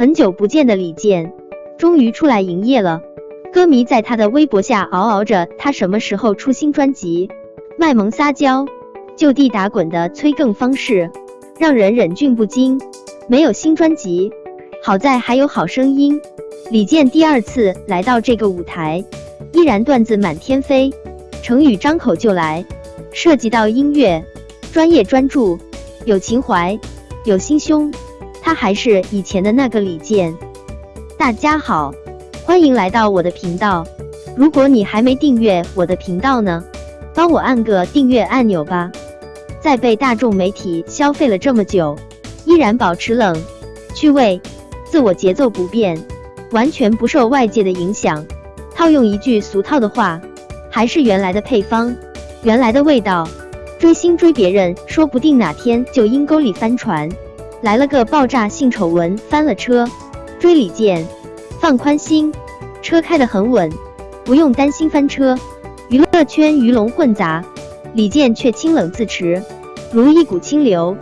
很久不见的李健终于出来营业了，歌迷在他的微博下嗷嗷着他什么时候出新专辑，卖萌撒娇、就地打滚的催更方式让人忍俊不禁。没有新专辑，好在还有好声音。李健第二次来到这个舞台，依然段子满天飞，成语张口就来。涉及到音乐，专业专注，有情怀，有心胸。他还是以前的那个李健。大家好，欢迎来到我的频道。如果你还没订阅我的频道呢，帮我按个订阅按钮吧。在被大众媒体消费了这么久，依然保持冷、趣味、自我节奏不变，完全不受外界的影响。套用一句俗套的话，还是原来的配方，原来的味道。追星追别人，说不定哪天就阴沟里翻船。来了个爆炸性丑闻，翻了车，追李健，放宽心，车开得很稳，不用担心翻车。娱乐圈鱼龙混杂，李健却清冷自持，如一股清流。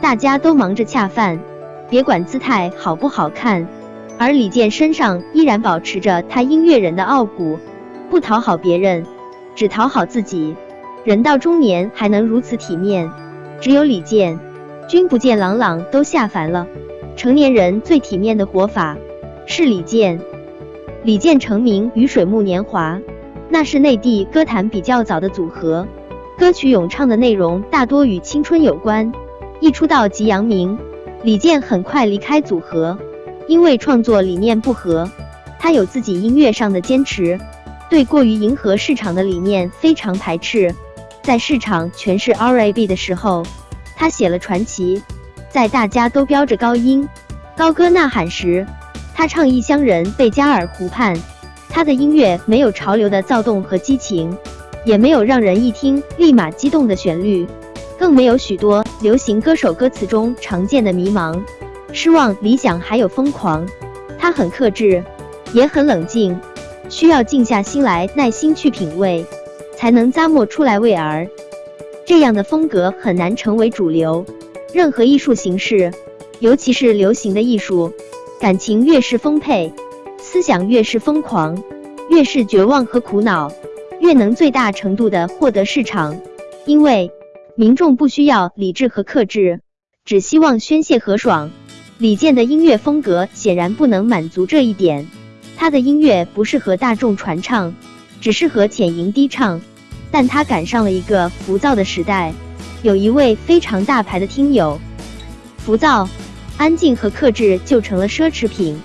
大家都忙着恰饭，别管姿态好不好看，而李健身上依然保持着他音乐人的傲骨，不讨好别人，只讨好自己。人到中年还能如此体面，只有李健。君不见朗朗都下凡了。成年人最体面的活法是李健。李健成名于水木年华，那是内地歌坛比较早的组合，歌曲咏唱的内容大多与青春有关。一出道即扬名，李健很快离开组合，因为创作理念不合。他有自己音乐上的坚持，对过于迎合市场的理念非常排斥。在市场全是 R&B 的时候。他写了传奇，在大家都飙着高音、高歌呐喊时，他唱异乡人贝加尔湖畔。他的音乐没有潮流的躁动和激情，也没有让人一听立马激动的旋律，更没有许多流行歌手歌词中常见的迷茫、失望、理想还有疯狂。他很克制，也很冷静，需要静下心来，耐心去品味，才能咂摸出来味儿。这样的风格很难成为主流。任何艺术形式，尤其是流行的艺术，感情越是丰沛，思想越是疯狂，越是绝望和苦恼，越能最大程度的获得市场。因为民众不需要理智和克制，只希望宣泄和爽。李健的音乐风格显然不能满足这一点。他的音乐不适合大众传唱，只适合浅吟低唱。但他赶上了一个浮躁的时代，有一位非常大牌的听友，浮躁、安静和克制就成了奢侈品。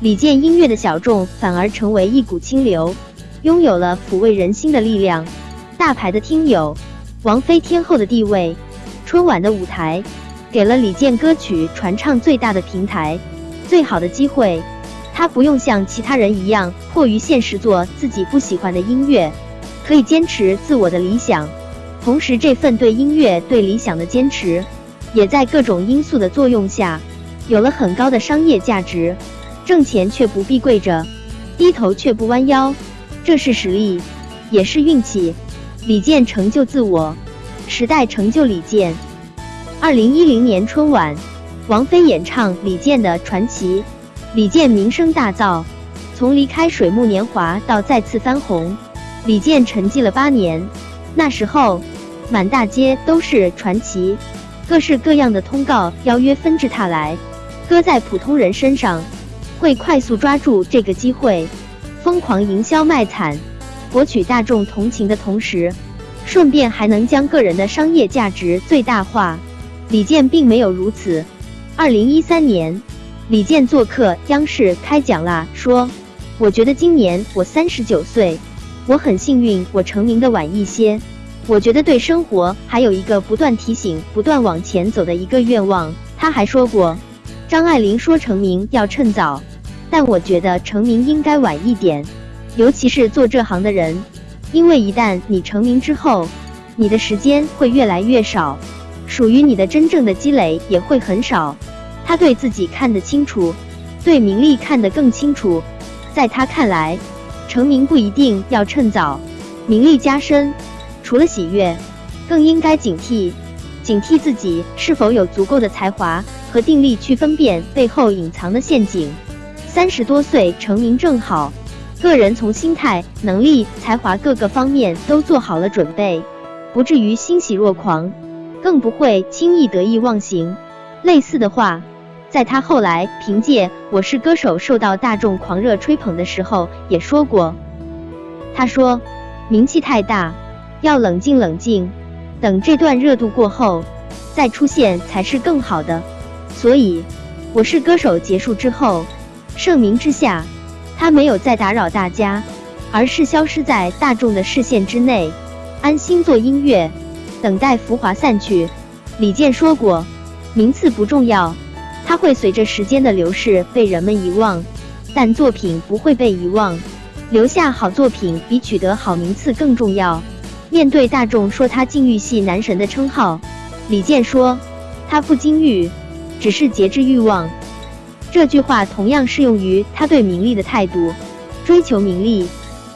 李健音乐的小众反而成为一股清流，拥有了抚慰人心的力量。大牌的听友，王菲天后的地位，春晚的舞台，给了李健歌曲传唱最大的平台，最好的机会。他不用像其他人一样迫于现实做自己不喜欢的音乐。可以坚持自我的理想，同时这份对音乐、对理想的坚持，也在各种因素的作用下，有了很高的商业价值。挣钱却不必跪着，低头却不弯腰，这是实力，也是运气。李健成就自我，时代成就李健。二零一零年春晚，王菲演唱李健的《传奇》，李健名声大噪，从离开水木年华到再次翻红。李健沉寂了八年，那时候满大街都是传奇，各式各样的通告邀约纷至沓来。搁在普通人身上，会快速抓住这个机会，疯狂营销卖惨，博取大众同情的同时，顺便还能将个人的商业价值最大化。李健并没有如此。二零一三年，李健做客央视开讲啦，说：“我觉得今年我三十九岁。”我很幸运，我成名的晚一些。我觉得对生活还有一个不断提醒、不断往前走的一个愿望。他还说过，张爱玲说成名要趁早，但我觉得成名应该晚一点，尤其是做这行的人，因为一旦你成名之后，你的时间会越来越少，属于你的真正的积累也会很少。他对自己看得清楚，对名利看得更清楚，在他看来。成名不一定要趁早，名利加身，除了喜悦，更应该警惕，警惕自己是否有足够的才华和定力去分辨背后隐藏的陷阱。三十多岁成名正好，个人从心态、能力、才华各个方面都做好了准备，不至于欣喜若狂，更不会轻易得意忘形。类似的话，在他后来凭借《我是歌手》受到大众狂热吹捧的时候也说过。他说：“名气太大，要冷静冷静，等这段热度过后再出现才是更好的。”所以，《我是歌手》结束之后。盛名之下，他没有再打扰大家，而是消失在大众的视线之内，安心做音乐，等待浮华散去。李健说过，名次不重要，他会随着时间的流逝被人们遗忘，但作品不会被遗忘，留下好作品比取得好名次更重要。面对大众说他禁欲系男神的称号，李健说，他不禁欲，只是节制欲望。这句话同样适用于他对名利的态度，追求名利，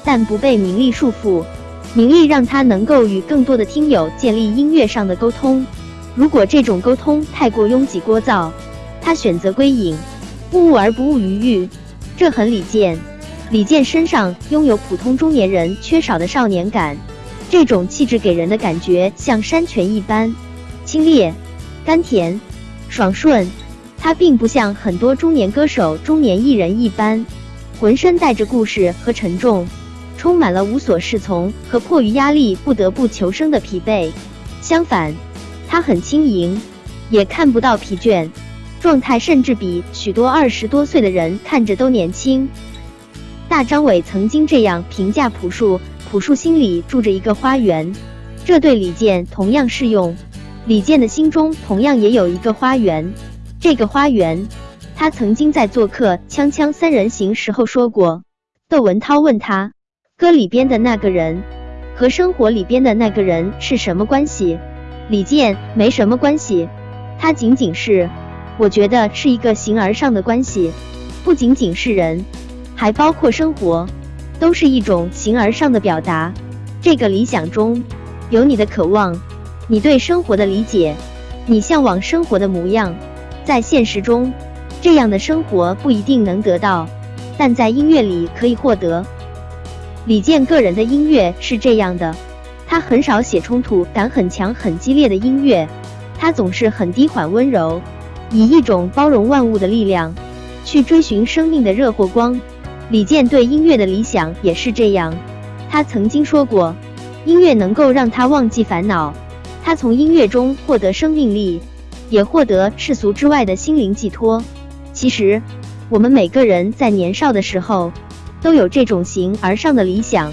但不被名利束缚。名利让他能够与更多的听友建立音乐上的沟通。如果这种沟通太过拥挤聒噪，他选择归隐，物物而不物于欲。这很李健。李健身上拥有普通中年人缺少的少年感，这种气质给人的感觉像山泉一般，清冽、甘甜、爽顺。他并不像很多中年歌手、中年艺人一般，浑身带着故事和沉重，充满了无所适从和迫于压力不得不求生的疲惫。相反，他很轻盈，也看不到疲倦，状态甚至比许多二十多岁的人看着都年轻。大张伟曾经这样评价朴树：朴树心里住着一个花园，这对李健同样适用。李健的心中同样也有一个花园。这个花园，他曾经在做客《锵锵三人行》时候说过。窦文涛问他，歌里边的那个人和生活里边的那个人是什么关系？李健没什么关系，他仅仅是，我觉得是一个形而上的关系，不仅仅是人，还包括生活，都是一种形而上的表达。这个理想中有你的渴望，你对生活的理解，你向往生活的模样。在现实中，这样的生活不一定能得到，但在音乐里可以获得。李健个人的音乐是这样的，他很少写冲突感很强、很激烈的音乐，他总是很低缓、温柔，以一种包容万物的力量去追寻生命的热或光。李健对音乐的理想也是这样，他曾经说过，音乐能够让他忘记烦恼，他从音乐中获得生命力。也获得世俗之外的心灵寄托。其实，我们每个人在年少的时候都有这种形而上的理想，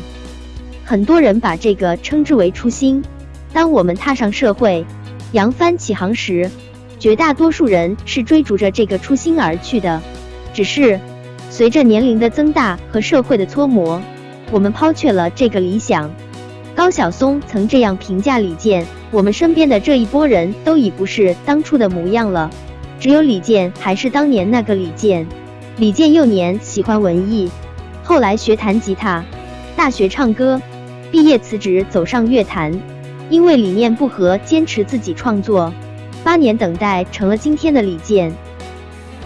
很多人把这个称之为初心。当我们踏上社会，扬帆起航时，绝大多数人是追逐着这个初心而去的。只是随着年龄的增大和社会的搓磨，我们抛却了这个理想。高晓松曾这样评价李健：“我们身边的这一波人都已不是当初的模样了，只有李健还是当年那个李健。”李健幼年喜欢文艺，后来学弹吉他，大学唱歌，毕业辞职走上乐坛，因为理念不合，坚持自己创作，八年等待成了今天的李健。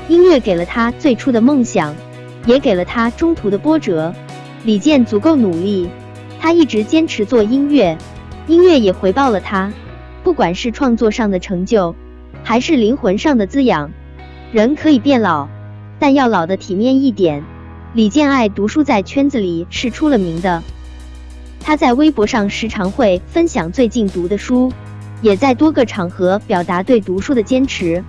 音乐给了他最初的梦想，也给了他中途的波折。李健足够努力。他一直坚持做音乐，音乐也回报了他，不管是创作上的成就，还是灵魂上的滋养。人可以变老，但要老的体面一点。李健爱读书，在圈子里是出了名的。他在微博上时常会分享最近读的书，也在多个场合表达对读书的坚持。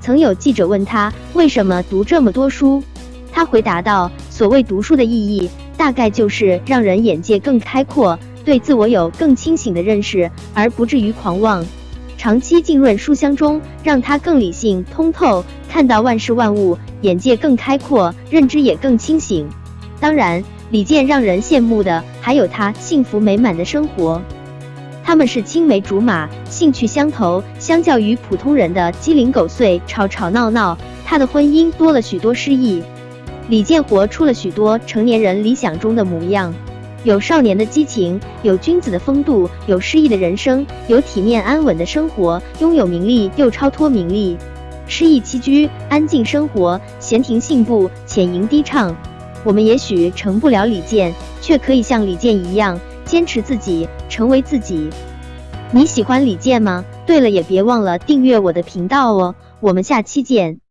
曾有记者问他为什么读这么多书，他回答道：“所谓读书的意义。”大概就是让人眼界更开阔，对自我有更清醒的认识，而不至于狂妄。长期浸润书香中，让他更理性通透，看到万事万物，眼界更开阔，认知也更清醒。当然，李健让人羡慕的还有他幸福美满的生活。他们是青梅竹马，兴趣相投。相较于普通人的鸡零狗碎、吵吵闹闹，他的婚姻多了许多诗意。李健活出了许多成年人理想中的模样，有少年的激情，有君子的风度，有诗意的人生，有体面安稳的生活，拥有名利又超脱名利。诗意栖居，安静生活，闲庭信步，浅吟低唱。我们也许成不了李健，却可以像李健一样坚持自己，成为自己。你喜欢李健吗？对了，也别忘了订阅我的频道哦。我们下期见。